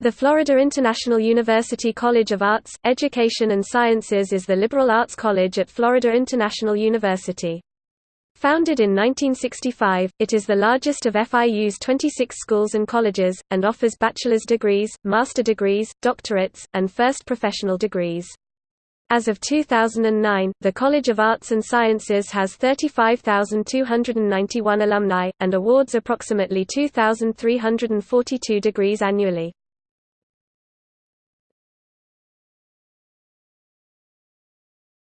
The Florida International University College of Arts, Education and Sciences is the liberal arts college at Florida International University. Founded in 1965, it is the largest of FIU's 26 schools and colleges, and offers bachelor's degrees, master degrees, doctorates, and first professional degrees. As of 2009, the College of Arts and Sciences has 35,291 alumni, and awards approximately 2,342 degrees annually.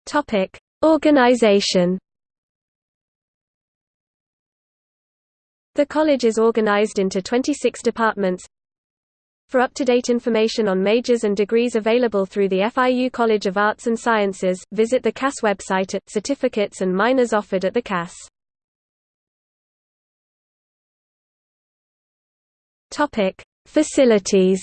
Topic: Organization. The college is organized into 26 departments. For up-to-date information on majors and degrees available through the FIU College of Arts and Sciences, visit the CAS website at Certificates and Minors offered at the CAS. Topic: Facilities.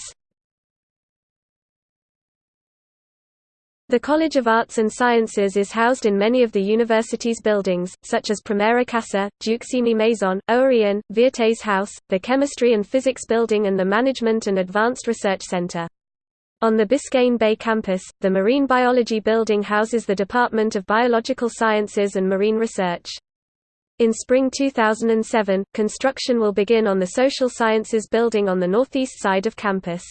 The College of Arts and Sciences is housed in many of the university's buildings, such as Primera Casa, Deuxième Maison, Owa Ehan, Viertes Haus, the Chemistry and Physics Building and the Management and Advanced Research Center. On the Biscayne Bay campus, the Marine Biology Building houses the Department of Biological Sciences and Marine Research. In spring 2007, construction will begin on the Social Sciences Building on the northeast side of campus.